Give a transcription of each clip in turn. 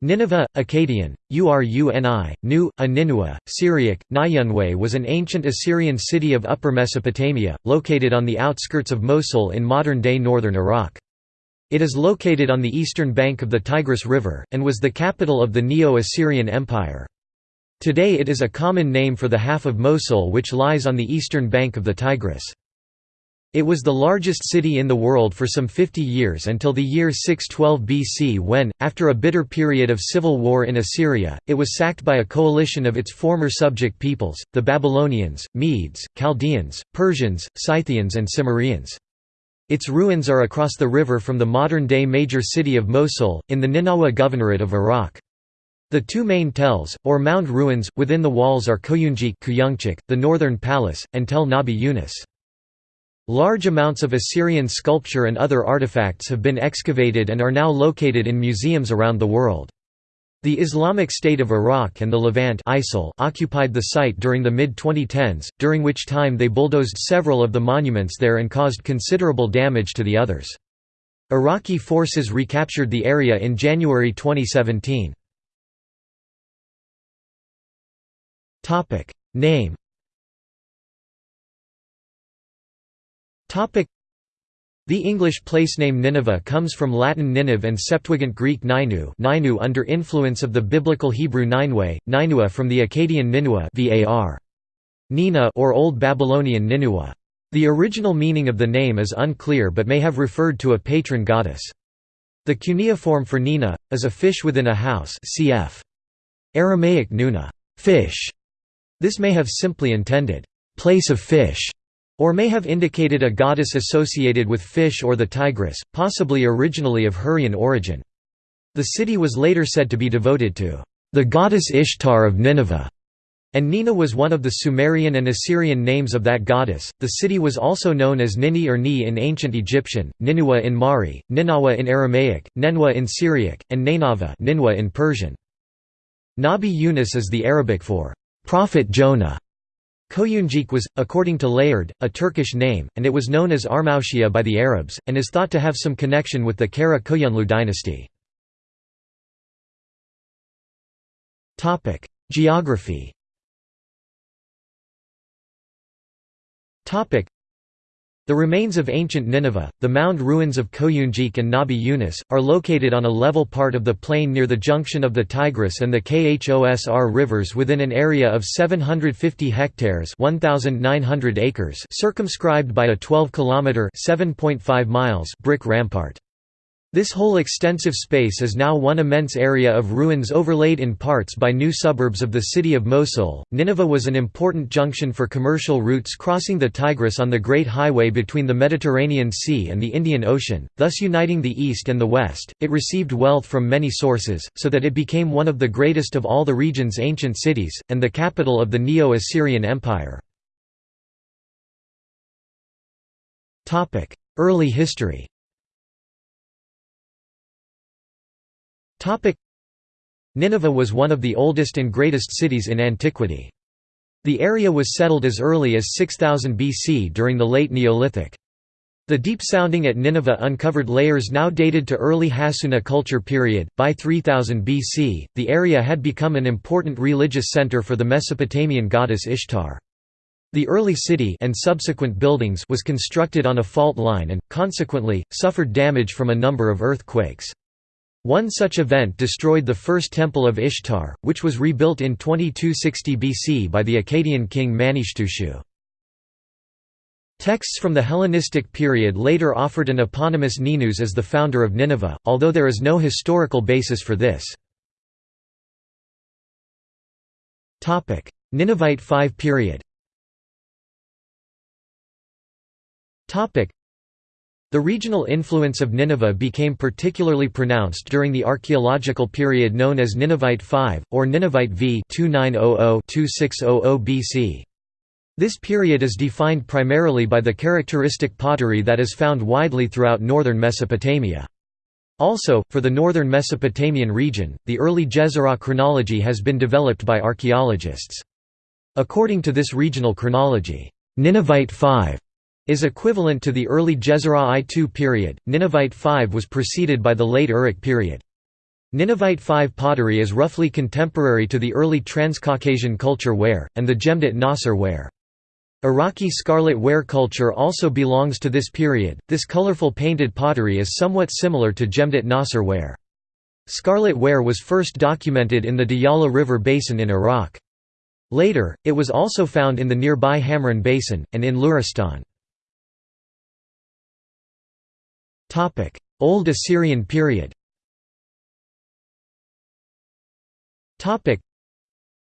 Nineveh, Akkadian, Uruni, Nu, Aninua, Syriac, Nayunwe was an ancient Assyrian city of Upper Mesopotamia, located on the outskirts of Mosul in modern-day northern Iraq. It is located on the eastern bank of the Tigris River, and was the capital of the Neo-Assyrian Empire. Today it is a common name for the half of Mosul which lies on the eastern bank of the Tigris. It was the largest city in the world for some 50 years until the year 612 BC when, after a bitter period of civil war in Assyria, it was sacked by a coalition of its former subject peoples, the Babylonians, Medes, Chaldeans, Persians, Scythians and Cimmerians. Its ruins are across the river from the modern-day major city of Mosul, in the Ninawa Governorate of Iraq. The two main tells, or mound ruins, within the walls are Koyunjik the northern palace, and Tel Nabi Yunus. Large amounts of Assyrian sculpture and other artifacts have been excavated and are now located in museums around the world. The Islamic State of Iraq and the Levant ISIL occupied the site during the mid-2010s, during which time they bulldozed several of the monuments there and caused considerable damage to the others. Iraqi forces recaptured the area in January 2017. Name the English placename Nineveh comes from Latin Ninive and Septuagint Greek Ninu, Ninu under influence of the biblical Hebrew Ninue, Ninua from the Akkadian Ninua var. Nina or Old Babylonian Ninua. The original meaning of the name is unclear but may have referred to a patron goddess. The cuneiform for Nina, is a fish within a house cf. Aramaic Nuna fish". This may have simply intended, place of fish, or may have indicated a goddess associated with fish or the Tigris, possibly originally of Hurrian origin. The city was later said to be devoted to the goddess Ishtar of Nineveh, and Nina was one of the Sumerian and Assyrian names of that goddess. The city was also known as Nini or Ni in ancient Egyptian, Ninua in Mari, Ninawa in Aramaic, Nenwa in Syriac, and Nainava Ninwa in Persian. Nabi Yunus is the Arabic for prophet Jonah. Koyunjik was, according to Layard, a Turkish name, and it was known as Armautia by the Arabs, and is thought to have some connection with the Kara Koyunlu dynasty. Geography the remains of ancient Nineveh, the mound ruins of Koyunjik and Nabi Yunus, are located on a level part of the plain near the junction of the Tigris and the Khosr rivers within an area of 750 hectares 1,900 acres circumscribed by a 12-kilometre brick rampart. This whole extensive space is now one immense area of ruins overlaid in parts by new suburbs of the city of Mosul. Nineveh was an important junction for commercial routes crossing the Tigris on the Great Highway between the Mediterranean Sea and the Indian Ocean, thus uniting the East and the West. It received wealth from many sources, so that it became one of the greatest of all the region's ancient cities, and the capital of the Neo Assyrian Empire. Early history Nineveh was one of the oldest and greatest cities in antiquity. The area was settled as early as 6000 BC during the late Neolithic. The deep sounding at Nineveh uncovered layers now dated to early Hassuna culture period. By 3000 BC, the area had become an important religious center for the Mesopotamian goddess Ishtar. The early city and subsequent buildings was constructed on a fault line and, consequently, suffered damage from a number of earthquakes. One such event destroyed the first temple of Ishtar, which was rebuilt in 2260 BC by the Akkadian king Manishtushu. Texts from the Hellenistic period later offered an eponymous Ninus as the founder of Nineveh, although there is no historical basis for this. Ninevite V period the regional influence of Nineveh became particularly pronounced during the archaeological period known as Ninevite V, or Ninevite V 2900–2600 BC. This period is defined primarily by the characteristic pottery that is found widely throughout northern Mesopotamia. Also, for the northern Mesopotamian region, the early Jezirah chronology has been developed by archaeologists. According to this regional chronology, Ninevite V is equivalent to the early Jezirah I II period. Ninevite V was preceded by the late Uruk period. Ninevite V pottery is roughly contemporary to the early Transcaucasian culture ware, and the Jemdet Nasr ware. Iraqi scarlet ware culture also belongs to this period. This colorful painted pottery is somewhat similar to Jemdet Nasr ware. Scarlet ware was first documented in the Diyala River basin in Iraq. Later, it was also found in the nearby Hamrin Basin, and in Luristan. Old Assyrian period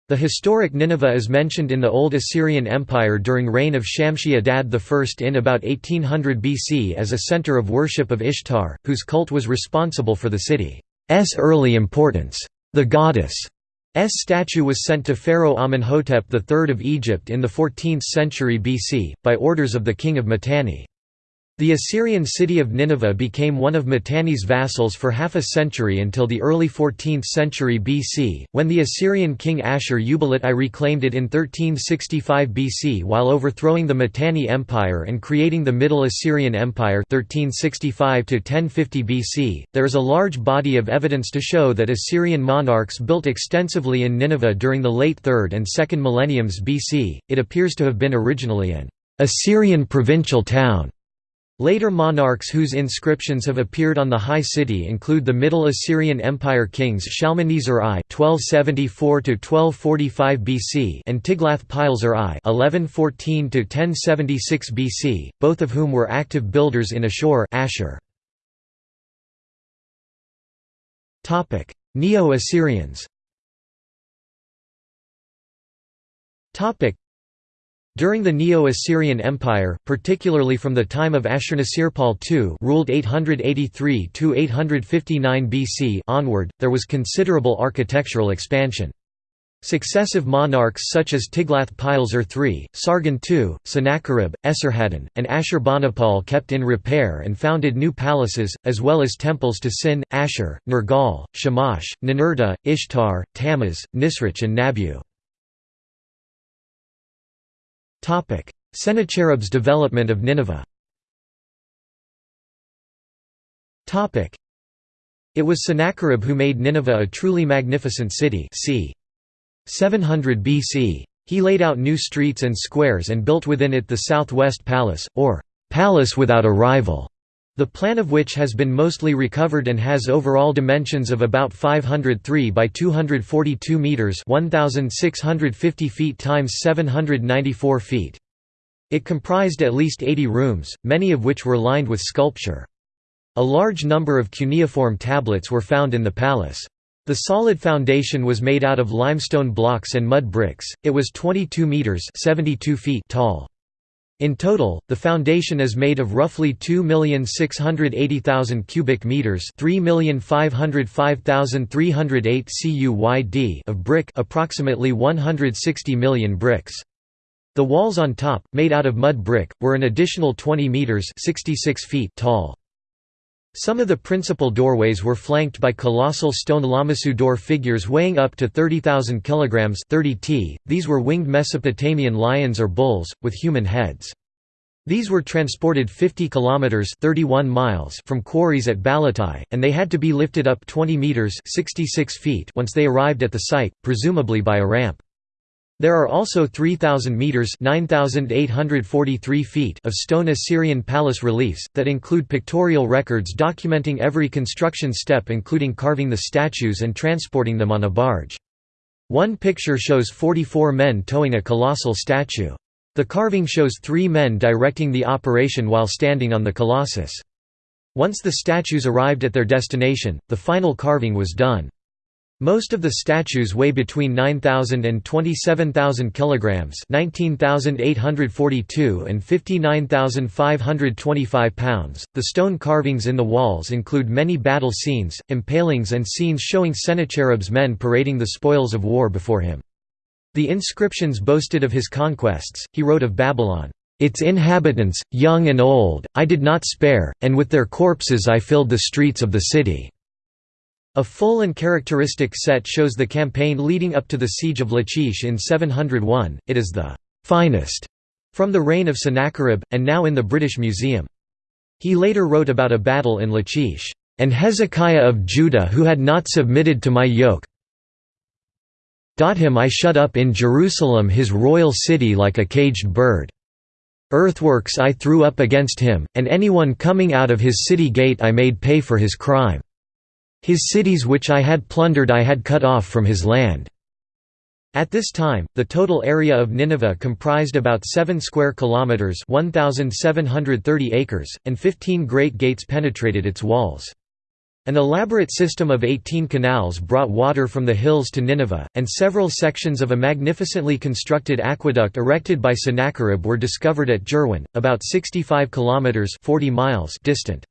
the historic Nineveh is mentioned in the Old Assyrian Empire during reign of Shamshi Adad I in about 1800 BC as a center of worship of Ishtar, whose cult was responsible for the city's early importance. The goddess' S statue was sent to Pharaoh Amenhotep III of Egypt in the 14th century BC, by orders of the king of Mitanni. The Assyrian city of Nineveh became one of Mitanni's vassals for half a century until the early 14th century BC, when the Assyrian king Ashur-uballit I reclaimed it in 1365 BC while overthrowing the Mitanni Empire and creating the Middle Assyrian Empire 1365 BC. There is a large body of evidence to show that Assyrian monarchs built extensively in Nineveh during the late 3rd and 2nd millenniums BC. It appears to have been originally an Assyrian provincial town Later monarchs whose inscriptions have appeared on the high city include the Middle Assyrian Empire kings Shalmaneser I (1274–1245 BC) and Tiglath-Pileser I (1114–1076 BC), both of whom were active builders in Ashur. Topic: Neo-Assyrians. Topic: during the Neo-Assyrian Empire, particularly from the time of Ashurnasirpal II ruled 883–859 BC onward, there was considerable architectural expansion. Successive monarchs such as Tiglath-Pileser III, Sargon II, Sennacherib, Esarhaddon, and Ashurbanipal kept in repair and founded new palaces, as well as temples to Sin, Ashur, Nergal, Shamash, Ninurta, Ishtar, Tammuz, Nisroch and Nabu. Sennacherib's development of Nineveh It was Sennacherib who made Nineveh a truly magnificent city c. 700 BC. He laid out new streets and squares and built within it the Southwest Palace, or «Palace without a rival», the plan of which has been mostly recovered and has overall dimensions of about 503 by 242 meters, 1650 feet times 794 feet. It comprised at least 80 rooms, many of which were lined with sculpture. A large number of cuneiform tablets were found in the palace. The solid foundation was made out of limestone blocks and mud bricks. It was 22 meters (72 feet) tall. In total, the foundation is made of roughly 2,680,000 cubic meters, 3,505,308 CUYD of brick, approximately 160 million bricks. The walls on top, made out of mud brick, were an additional 20 meters (66 feet) tall. Some of the principal doorways were flanked by colossal stone lamassu door figures weighing up to 30,000 kg 30 t. These were winged Mesopotamian lions or bulls, with human heads. These were transported 50 kilometers 31 miles from quarries at Balatai, and they had to be lifted up 20 meters 66 feet once they arrived at the site, presumably by a ramp. There are also 3,000 metres (9,843 feet of stone Assyrian palace reliefs, that include pictorial records documenting every construction step including carving the statues and transporting them on a barge. One picture shows 44 men towing a colossal statue. The carving shows three men directing the operation while standing on the colossus. Once the statues arrived at their destination, the final carving was done. Most of the statues weigh between 9,000 and 27,000 kilograms, 19,842 and 59,525 pounds. The stone carvings in the walls include many battle scenes, impalings and scenes showing Sennacherib's men parading the spoils of war before him. The inscriptions boasted of his conquests. He wrote of Babylon, its inhabitants, young and old, I did not spare, and with their corpses I filled the streets of the city. A full and characteristic set shows the campaign leading up to the siege of Lachish in 701, it is the «finest» from the reign of Sennacherib, and now in the British Museum. He later wrote about a battle in Lachish. and Hezekiah of Judah who had not submitted to my yoke him I shut up in Jerusalem his royal city like a caged bird. Earthworks I threw up against him, and anyone coming out of his city gate I made pay for his crime. His cities which I had plundered I had cut off from his land." At this time, the total area of Nineveh comprised about 7 square kilometers (1730 acres), and 15 great gates penetrated its walls. An elaborate system of 18 canals brought water from the hills to Nineveh, and several sections of a magnificently constructed aqueduct erected by Sennacherib were discovered at Jerwan, about 65 kilometers (40 miles) distant.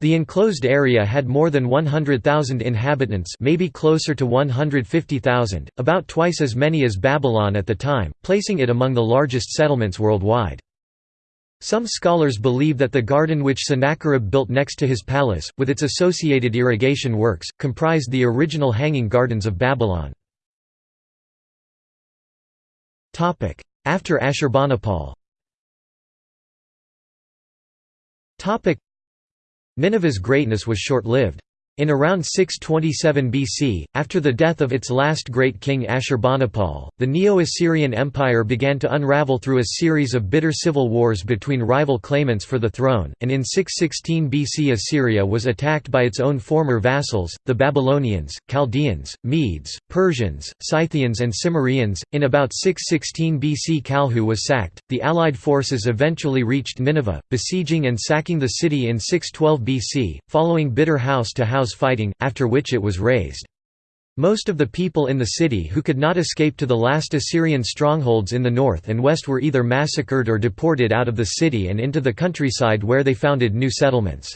The enclosed area had more than 100,000 inhabitants, maybe closer to 150,000, about twice as many as Babylon at the time, placing it among the largest settlements worldwide. Some scholars believe that the garden which Sennacherib built next to his palace, with its associated irrigation works, comprised the original Hanging Gardens of Babylon. After Ashurbanipal Nineveh's greatness was short-lived. In around 627 BC, after the death of its last great king Ashurbanipal, the Neo-Assyrian Empire began to unravel through a series of bitter civil wars between rival claimants for the throne, and in 616 BC Assyria was attacked by its own former vassals, the Babylonians, Chaldeans, Medes, Persians, Scythians and Cimmerians. In about 616 BC Kalhu was sacked. The allied forces eventually reached Nineveh, besieging and sacking the city in 612 BC, following bitter house-to-house fighting, after which it was razed. Most of the people in the city who could not escape to the last Assyrian strongholds in the north and west were either massacred or deported out of the city and into the countryside where they founded new settlements.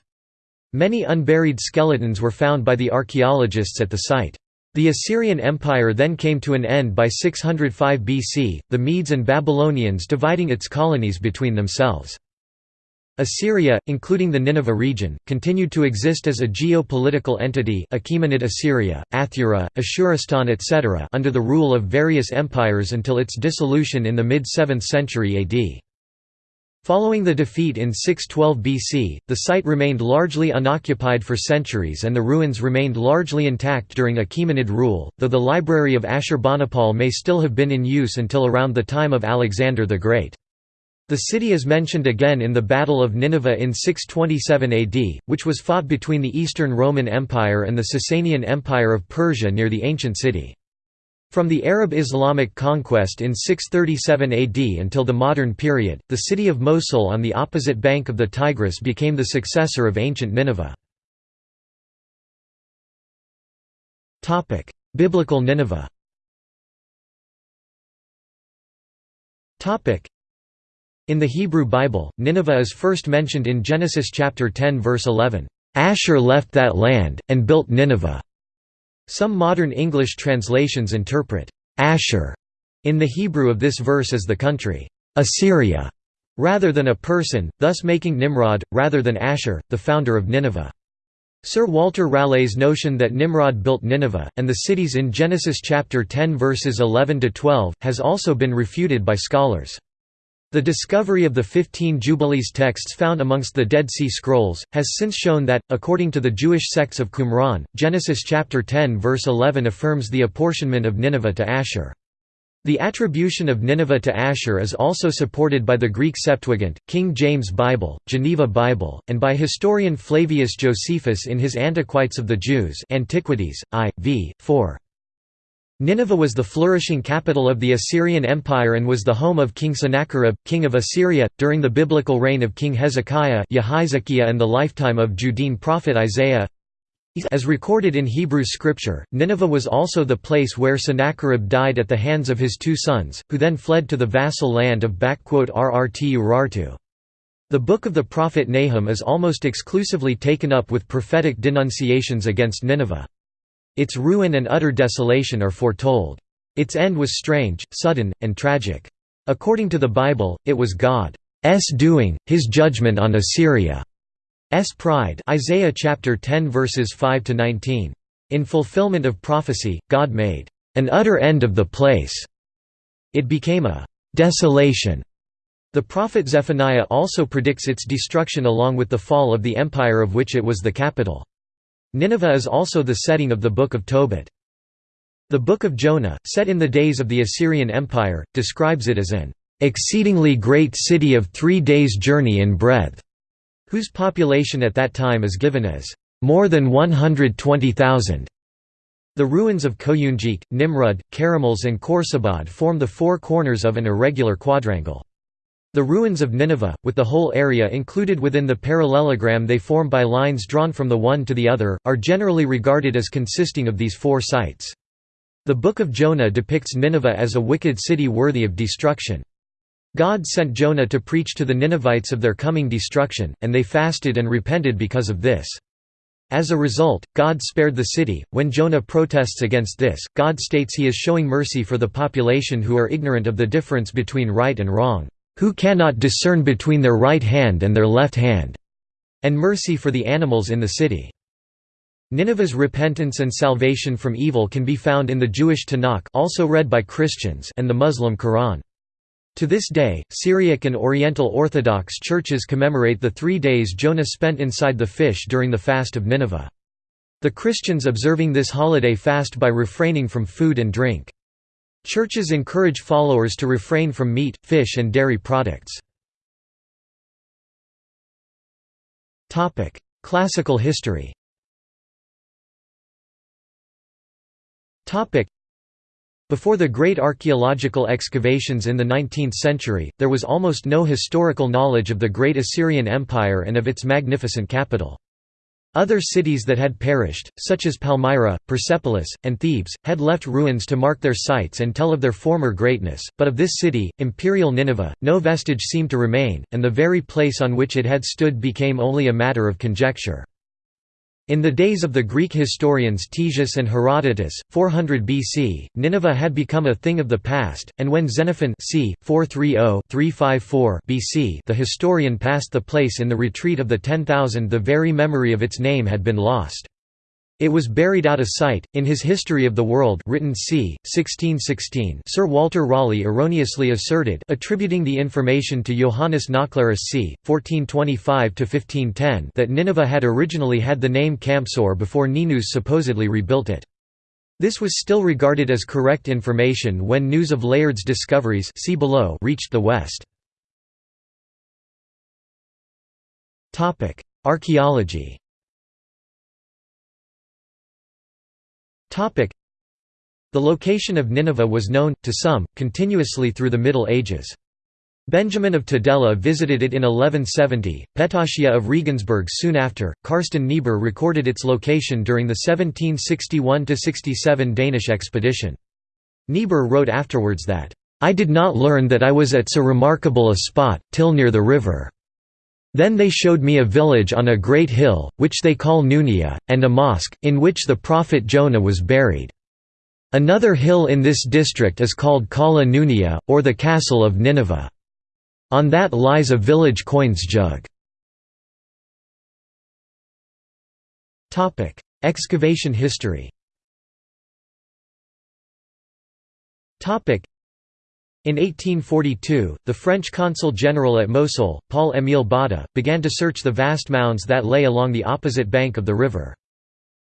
Many unburied skeletons were found by the archaeologists at the site. The Assyrian Empire then came to an end by 605 BC, the Medes and Babylonians dividing its colonies between themselves. Assyria, including the Nineveh region, continued to exist as a geopolitical entity Achaemenid Assyria, Athura, Ashuristan etc. under the rule of various empires until its dissolution in the mid-7th century AD. Following the defeat in 612 BC, the site remained largely unoccupied for centuries and the ruins remained largely intact during Achaemenid rule, though the library of Ashurbanipal may still have been in use until around the time of Alexander the Great. The city is mentioned again in the Battle of Nineveh in 627 AD, which was fought between the Eastern Roman Empire and the Sasanian Empire of Persia near the ancient city. From the Arab-Islamic conquest in 637 AD until the modern period, the city of Mosul on the opposite bank of the Tigris became the successor of ancient Nineveh. Biblical Nineveh in the Hebrew Bible, Nineveh is first mentioned in Genesis chapter 10 verse 11, Asher left that land, and built Nineveh." Some modern English translations interpret, Asher in the Hebrew of this verse as the country, Assyria, rather than a person, thus making Nimrod, rather than Asher, the founder of Nineveh. Sir Walter Raleigh's notion that Nimrod built Nineveh, and the cities in Genesis chapter 10 verses 11–12, has also been refuted by scholars. The discovery of the Fifteen Jubilees texts found amongst the Dead Sea Scrolls, has since shown that, according to the Jewish sects of Qumran, Genesis chapter 10 verse 11 affirms the apportionment of Nineveh to Asshur. The attribution of Nineveh to Asshur is also supported by the Greek Septuagint, King James Bible, Geneva Bible, and by historian Flavius Josephus in his Antiquities of the Jews Antiquities, I. v. 4. Nineveh was the flourishing capital of the Assyrian Empire and was the home of King Sennacherib, king of Assyria, during the biblical reign of King Hezekiah and the lifetime of Judean prophet Isaiah. As recorded in Hebrew scripture, Nineveh was also the place where Sennacherib died at the hands of his two sons, who then fled to the vassal land of Rrt Urartu. The book of the prophet Nahum is almost exclusively taken up with prophetic denunciations against Nineveh. Its ruin and utter desolation are foretold. Its end was strange, sudden, and tragic. According to the Bible, it was God's doing, his judgment on Assyria's pride Isaiah chapter 10 verses 5 to 19. In fulfillment of prophecy, God made an utter end of the place. It became a desolation. The prophet Zephaniah also predicts its destruction along with the fall of the empire of which it was the capital. Nineveh is also the setting of the Book of Tobit. The Book of Jonah, set in the days of the Assyrian Empire, describes it as an exceedingly great city of three days' journey in breadth, whose population at that time is given as more than 120,000. The ruins of Koyunjik, Nimrud, Karamals and Khorsabad form the four corners of an irregular quadrangle. The ruins of Nineveh, with the whole area included within the parallelogram they form by lines drawn from the one to the other, are generally regarded as consisting of these four sites. The Book of Jonah depicts Nineveh as a wicked city worthy of destruction. God sent Jonah to preach to the Ninevites of their coming destruction, and they fasted and repented because of this. As a result, God spared the city. When Jonah protests against this, God states he is showing mercy for the population who are ignorant of the difference between right and wrong who cannot discern between their right hand and their left hand, and mercy for the animals in the city. Nineveh's repentance and salvation from evil can be found in the Jewish Tanakh also read by Christians and the Muslim Quran. To this day, Syriac and Oriental Orthodox churches commemorate the three days Jonah spent inside the fish during the Fast of Nineveh. The Christians observing this holiday fast by refraining from food and drink. Churches encourage followers to refrain from meat, fish and dairy products. Classical history before the great archaeological excavations in the 19th century, there was almost no historical knowledge of the great Assyrian Empire and of its magnificent capital. Other cities that had perished, such as Palmyra, Persepolis, and Thebes, had left ruins to mark their sites and tell of their former greatness, but of this city, imperial Nineveh, no vestige seemed to remain, and the very place on which it had stood became only a matter of conjecture. In the days of the Greek historians Ctesias and Herodotus, 400 BC, Nineveh had become a thing of the past, and when Xenophon c. 430-354 BC the historian passed the place in the retreat of the 10,000 the very memory of its name had been lost. It was buried out of sight. In his History of the World, written c. 1616, Sir Walter Raleigh erroneously asserted, attributing the information to Johannes Nauclerus c. 1425 to 1510, that Nineveh had originally had the name Campsor before Ninus supposedly rebuilt it. This was still regarded as correct information when news of Layard's discoveries see below reached the West. Archaeology The location of Nineveh was known, to some, continuously through the Middle Ages. Benjamin of Tudela visited it in 1170, Petachia of Regensburg soon after, Carsten Niebuhr recorded its location during the 1761–67 Danish expedition. Niebuhr wrote afterwards that, "...I did not learn that I was at so remarkable a spot, till near the river." Then they showed me a village on a great hill, which they call Nunia, and a mosque, in which the prophet Jonah was buried. Another hill in this district is called Kala Nunia, or the Castle of Nineveh. On that lies a village coins jug. Excavation history in 1842, the French consul general at Mosul, Paul-Émile Botta, began to search the vast mounds that lay along the opposite bank of the river.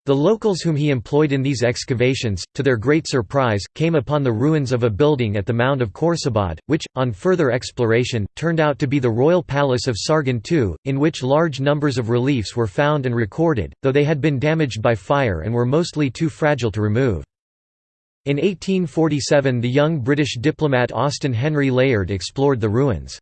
The locals whom he employed in these excavations, to their great surprise, came upon the ruins of a building at the mound of Khorsabad, which, on further exploration, turned out to be the royal palace of Sargon II, in which large numbers of reliefs were found and recorded, though they had been damaged by fire and were mostly too fragile to remove. In 1847 the young British diplomat Austin Henry Layard explored the ruins.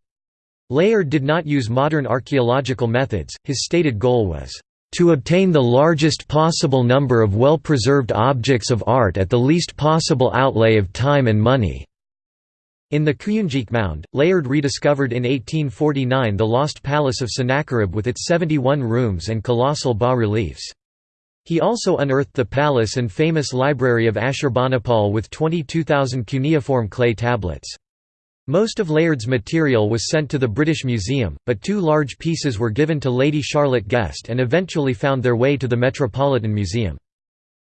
Layard did not use modern archaeological methods, his stated goal was, "...to obtain the largest possible number of well-preserved objects of art at the least possible outlay of time and money." In the Kuyunjik Mound, Layard rediscovered in 1849 the lost palace of Sennacherib with its 71 rooms and colossal bas-reliefs. He also unearthed the palace and famous library of Ashurbanipal with 22,000 cuneiform clay tablets. Most of Layard's material was sent to the British Museum, but two large pieces were given to Lady Charlotte Guest and eventually found their way to the Metropolitan Museum.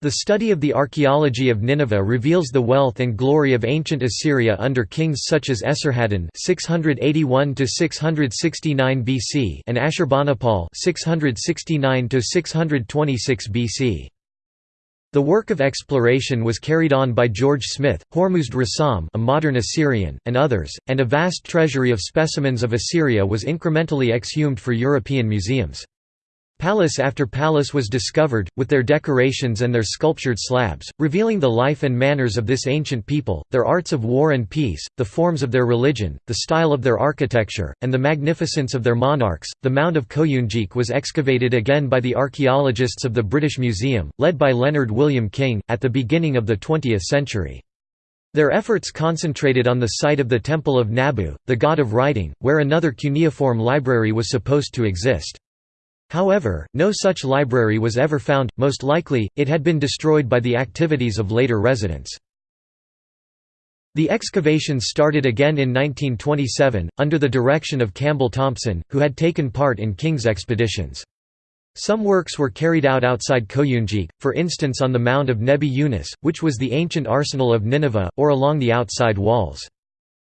The study of the archaeology of Nineveh reveals the wealth and glory of ancient Assyria under kings such as Esarhaddon (681–669 BC) and Ashurbanipal (669–626 BC). The work of exploration was carried on by George Smith, Hormuzd Rassam, a modern Assyrian, and others, and a vast treasury of specimens of Assyria was incrementally exhumed for European museums. Palace after palace was discovered, with their decorations and their sculptured slabs, revealing the life and manners of this ancient people, their arts of war and peace, the forms of their religion, the style of their architecture, and the magnificence of their monarchs. The mound of Koyunjik was excavated again by the archaeologists of the British Museum, led by Leonard William King, at the beginning of the 20th century. Their efforts concentrated on the site of the Temple of Nabu, the god of writing, where another cuneiform library was supposed to exist. However, no such library was ever found, most likely, it had been destroyed by the activities of later residents. The excavations started again in 1927, under the direction of Campbell Thompson, who had taken part in King's expeditions. Some works were carried out outside Koyunjik, for instance on the mound of Nebi Yunus, which was the ancient arsenal of Nineveh, or along the outside walls.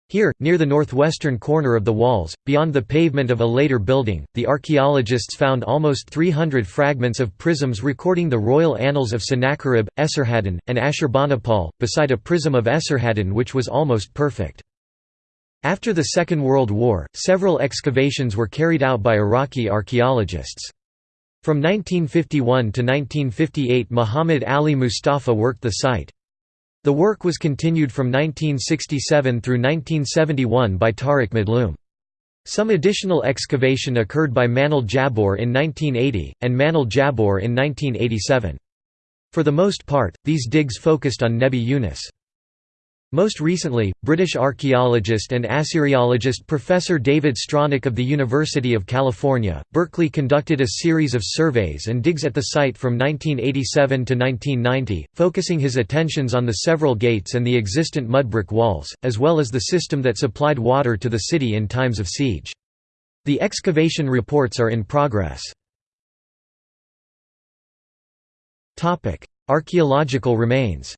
Here, near the northwestern corner of the walls, beyond the pavement of a later building, the archaeologists found almost 300 fragments of prisms recording the royal annals of Sennacherib, Esarhaddon, and Ashurbanipal, beside a prism of Esarhaddon which was almost perfect. After the Second World War, several excavations were carried out by Iraqi archaeologists. From 1951 to 1958 Muhammad Ali Mustafa worked the site. The work was continued from 1967 through 1971 by Tariq Madloom. Some additional excavation occurred by Manal Jabor in 1980, and Manal Jabor in 1987. For the most part, these digs focused on Nebi Yunus. Most recently, British archaeologist and Assyriologist Professor David Stronach of the University of California, Berkeley conducted a series of surveys and digs at the site from 1987 to 1990, focusing his attentions on the several gates and the existent mudbrick walls, as well as the system that supplied water to the city in times of siege. The excavation reports are in progress. Archaeological remains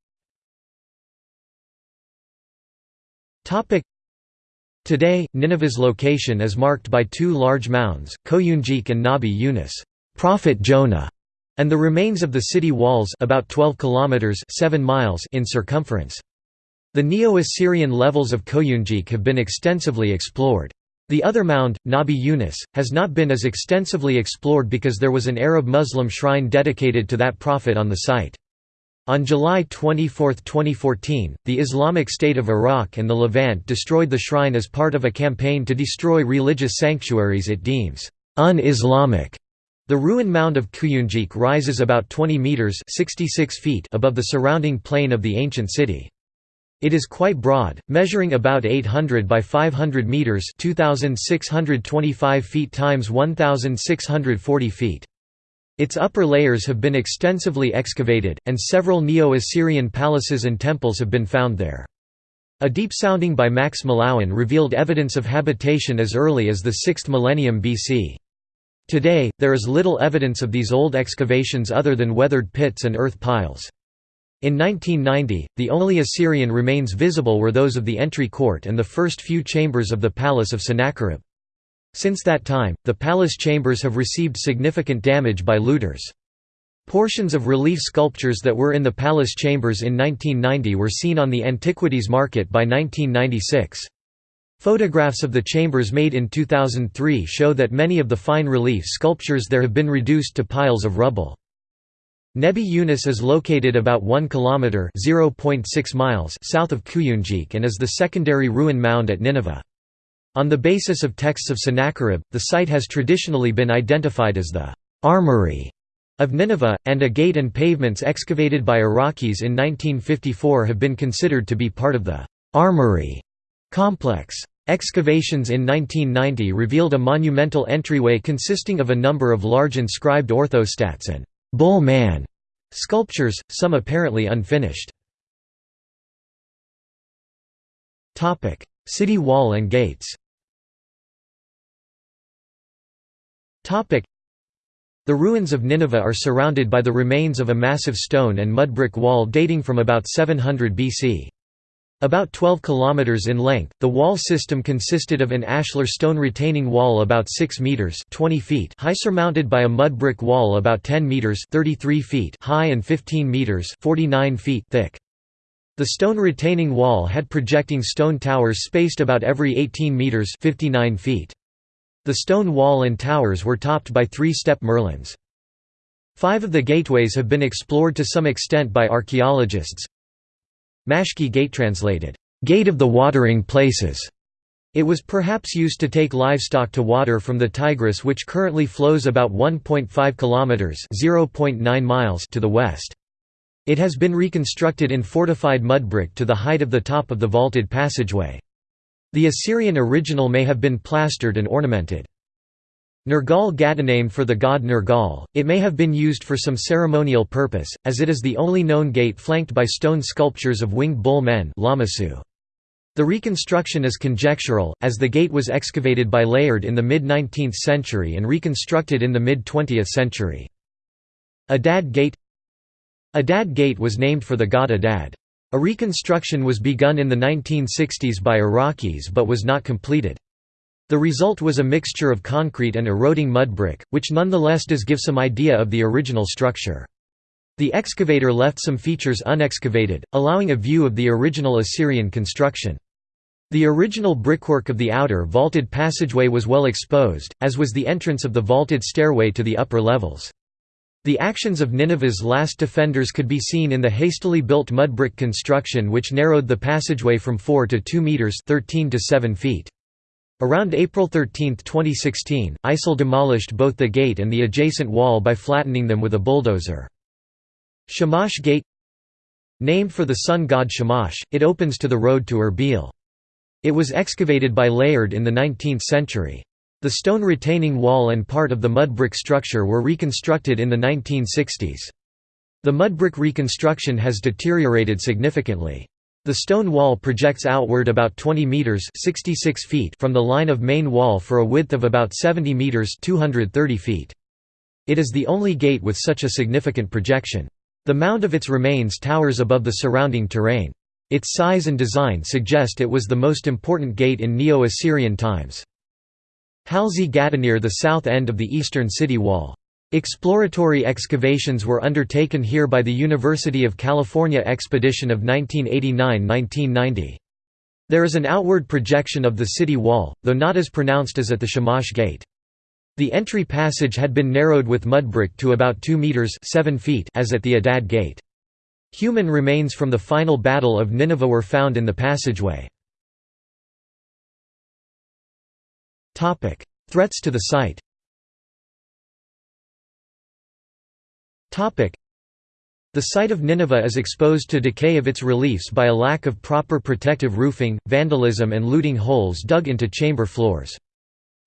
Today, Nineveh's location is marked by two large mounds, Koyunjik and Nabi Yunus Prophet Jonah", and the remains of the city walls about 12 kilometers 7 miles in circumference. The Neo-Assyrian levels of Koyunjik have been extensively explored. The other mound, Nabi Yunus, has not been as extensively explored because there was an Arab Muslim shrine dedicated to that prophet on the site. On July 24, 2014, the Islamic State of Iraq and the Levant destroyed the shrine as part of a campaign to destroy religious sanctuaries it deems un-Islamic. The ruin mound of Koyunjik rises about 20 meters (66 feet) above the surrounding plain of the ancient city. It is quite broad, measuring about 800 by 500 meters (2625 feet times 1640 feet). Its upper layers have been extensively excavated, and several Neo-Assyrian palaces and temples have been found there. A deep sounding by Max Mallowan revealed evidence of habitation as early as the 6th millennium BC. Today, there is little evidence of these old excavations other than weathered pits and earth piles. In 1990, the only Assyrian remains visible were those of the entry court and the first few chambers of the palace of Sennacherib. Since that time, the palace chambers have received significant damage by looters. Portions of relief sculptures that were in the palace chambers in 1990 were seen on the antiquities market by 1996. Photographs of the chambers made in 2003 show that many of the fine relief sculptures there have been reduced to piles of rubble. Nebi Yunus is located about 1 km (0.6 miles) south of Kuyunjik and is the secondary ruin mound at Nineveh. On the basis of texts of Sennacherib, the site has traditionally been identified as the «armory» of Nineveh, and a gate and pavements excavated by Iraqis in 1954 have been considered to be part of the «armory» complex. Excavations in 1990 revealed a monumental entryway consisting of a number of large inscribed orthostats and «bull man» sculptures, some apparently unfinished. City wall and gates The ruins of Nineveh are surrounded by the remains of a massive stone and mud brick wall dating from about 700 BC. About 12 kilometers in length, the wall system consisted of an ashlar stone retaining wall about 6 meters (20 feet) high surmounted by a mud brick wall about 10 meters (33 feet) high and 15 meters (49 feet) thick. The stone retaining wall had projecting stone towers spaced about every 18 meters (59 feet). The stone wall and towers were topped by three-step merlons. Five of the gateways have been explored to some extent by archaeologists, Mashki Gate translated, "'Gate of the Watering Places' It was perhaps used to take livestock to water from the Tigris which currently flows about 1.5 kilometers (0.9 miles) to the west. It has been reconstructed in fortified mud brick to the height of the top of the vaulted passageway. The Assyrian original may have been plastered and ornamented. Nergal named for the god Nergal, it may have been used for some ceremonial purpose, as it is the only known gate flanked by stone sculptures of winged bull men The reconstruction is conjectural, as the gate was excavated by Layard in the mid-19th century and reconstructed in the mid-20th century. Adad Gate Adad Gate was named for the god Adad. A reconstruction was begun in the 1960s by Iraqis but was not completed. The result was a mixture of concrete and eroding mud brick, which nonetheless does give some idea of the original structure. The excavator left some features unexcavated, allowing a view of the original Assyrian construction. The original brickwork of the outer vaulted passageway was well exposed, as was the entrance of the vaulted stairway to the upper levels. The actions of Nineveh's last defenders could be seen in the hastily built mud brick construction which narrowed the passageway from 4 to 2 metres 13 to 7 feet. Around April 13, 2016, ISIL demolished both the gate and the adjacent wall by flattening them with a bulldozer. Shamash Gate Named for the sun god Shamash, it opens to the road to Erbil. It was excavated by Layard in the 19th century. The stone retaining wall and part of the mud brick structure were reconstructed in the 1960s. The mud brick reconstruction has deteriorated significantly. The stone wall projects outward about 20 meters (66 feet) from the line of main wall for a width of about 70 meters (230 feet). It is the only gate with such a significant projection. The mound of its remains towers above the surrounding terrain. Its size and design suggest it was the most important gate in Neo-Assyrian times. Halzi Gatanir the south end of the eastern city wall. Exploratory excavations were undertaken here by the University of California expedition of 1989–1990. There is an outward projection of the city wall, though not as pronounced as at the Shamash Gate. The entry passage had been narrowed with mud brick to about 2 meters 7 feet as at the Adad Gate. Human remains from the final Battle of Nineveh were found in the passageway. Threats to the site The site of Nineveh is exposed to decay of its reliefs by a lack of proper protective roofing, vandalism and looting holes dug into chamber floors.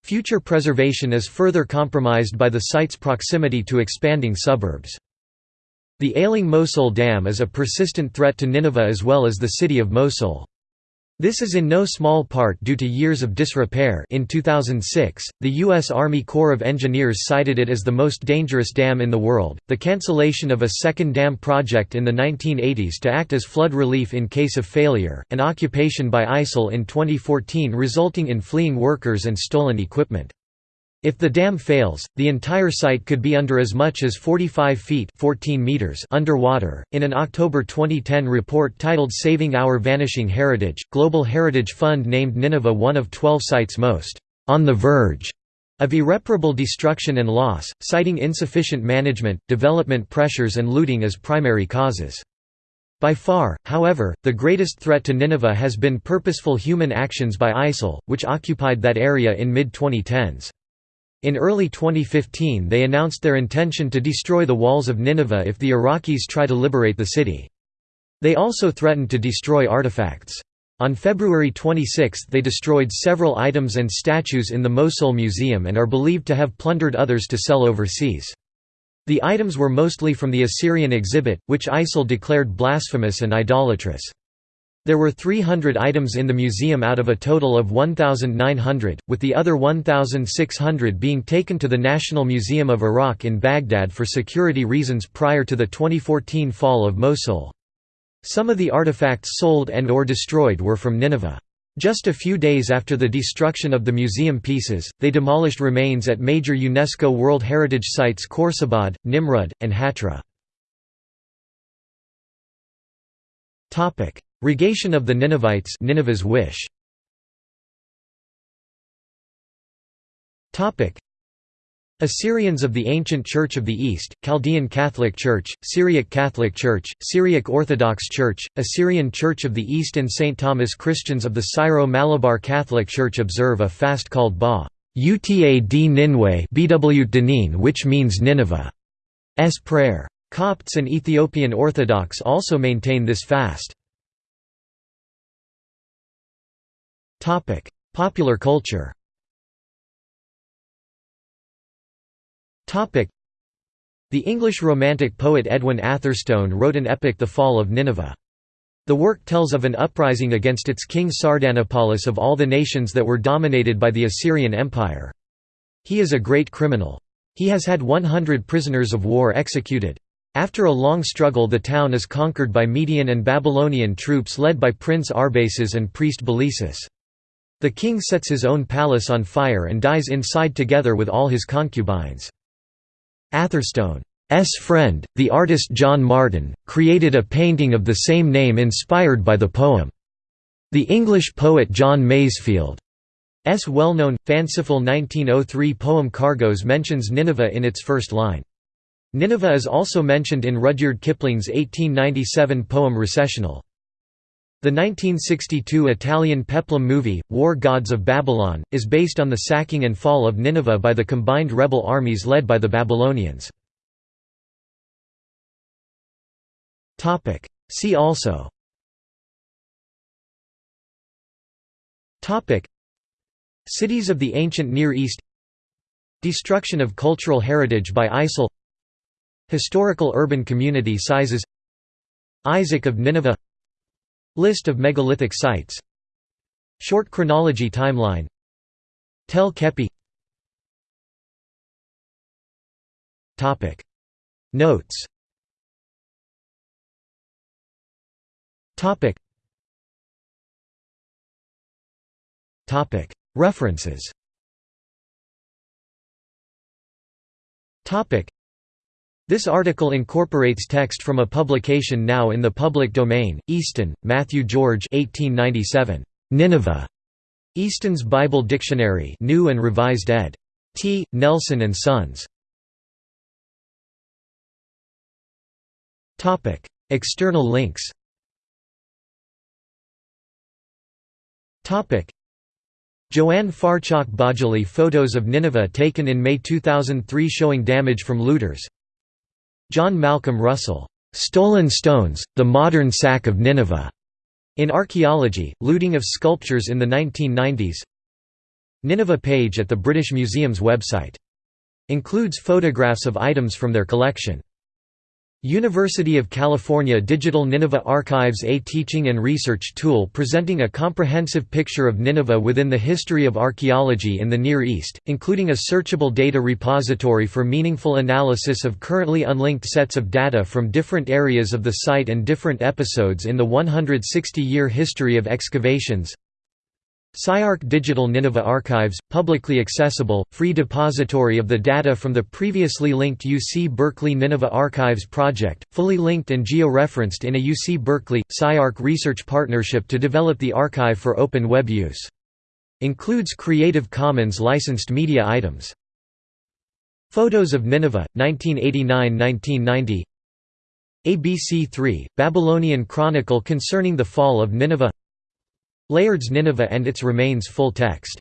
Future preservation is further compromised by the site's proximity to expanding suburbs. The ailing Mosul Dam is a persistent threat to Nineveh as well as the city of Mosul. This is in no small part due to years of disrepair in 2006, the U.S. Army Corps of Engineers cited it as the most dangerous dam in the world. The cancellation of a second dam project in the 1980s to act as flood relief in case of failure, and occupation by ISIL in 2014 resulting in fleeing workers and stolen equipment. If the dam fails, the entire site could be under as much as 45 feet 14 meters underwater. In an October 2010 report titled Saving Our Vanishing Heritage, Global Heritage Fund named Nineveh one of 12 sites most on the verge of irreparable destruction and loss, citing insufficient management, development pressures and looting as primary causes. By far, however, the greatest threat to Nineveh has been purposeful human actions by ISIL, which occupied that area in mid-2010s. In early 2015 they announced their intention to destroy the walls of Nineveh if the Iraqis try to liberate the city. They also threatened to destroy artifacts. On February 26 they destroyed several items and statues in the Mosul Museum and are believed to have plundered others to sell overseas. The items were mostly from the Assyrian exhibit, which ISIL declared blasphemous and idolatrous. There were 300 items in the museum out of a total of 1,900, with the other 1,600 being taken to the National Museum of Iraq in Baghdad for security reasons prior to the 2014 fall of Mosul. Some of the artifacts sold and or destroyed were from Nineveh. Just a few days after the destruction of the museum pieces, they demolished remains at major UNESCO World Heritage Sites Khorsabad, Nimrud, and Hatra. Rogation of the Ninevites Nineveh's wish. Assyrians of the Ancient Church of the East, Chaldean Catholic Church, Syriac Catholic Church, Syriac Orthodox Church, Assyrian Church of the East and St. Thomas Christians of the Syro-Malabar Catholic Church observe a fast called Ba Uta d Ninwe which means Nineveh's prayer. Copts and Ethiopian Orthodox also maintain this fast. Topic: Popular culture. Topic: The English Romantic poet Edwin Atherstone wrote an epic The Fall of Nineveh. The work tells of an uprising against its king Sardanapalus of all the nations that were dominated by the Assyrian Empire. He is a great criminal. He has had 100 prisoners of war executed. After a long struggle the town is conquered by Median and Babylonian troops led by Prince Arbaces and priest Belesis. The king sets his own palace on fire and dies inside together with all his concubines. Atherstone's friend, the artist John Martin, created a painting of the same name inspired by the poem. The English poet John Masefield's well-known, fanciful 1903 poem Cargoes mentions Nineveh in its first line. Nineveh is also mentioned in Rudyard Kipling's 1897 poem Recessional. The 1962 Italian peplum movie, War Gods of Babylon, is based on the sacking and fall of Nineveh by the combined rebel armies led by the Babylonians. See also. Cities of the ancient Near East. Destruction of cultural heritage by ISIL. Historical urban community sizes. Isaac of Nineveh List of megalithic sites. Short chronology timeline. Tel Keppe. Notes. References this article incorporates text from a publication now in the public domain, Easton, Matthew George 1897. Nineveh. Easton's Bible Dictionary New and Revised ed. T. Nelson and Sons. External links Joanne Farchakh Bajjaly photos of Nineveh taken in May 2003 showing damage from looters John Malcolm Russell, "'Stolen Stones, The Modern Sack of Nineveh' in Archaeology, looting of sculptures in the 1990s Nineveh page at the British Museum's website. Includes photographs of items from their collection. University of California Digital Nineveh Archives A teaching and research tool presenting a comprehensive picture of Nineveh within the history of archaeology in the Near East, including a searchable data repository for meaningful analysis of currently unlinked sets of data from different areas of the site and different episodes in the 160-year history of excavations SciArc Digital Nineveh Archives, publicly accessible, free depository of the data from the previously linked UC Berkeley Nineveh Archives project, fully linked and geo-referenced in a UC Berkeley, SciArc research partnership to develop the archive for open web use. Includes Creative Commons licensed media items. Photos of Nineveh, 1989–1990 ABC3, Babylonian Chronicle concerning the fall of Nineveh Layard's Nineveh and its remains full text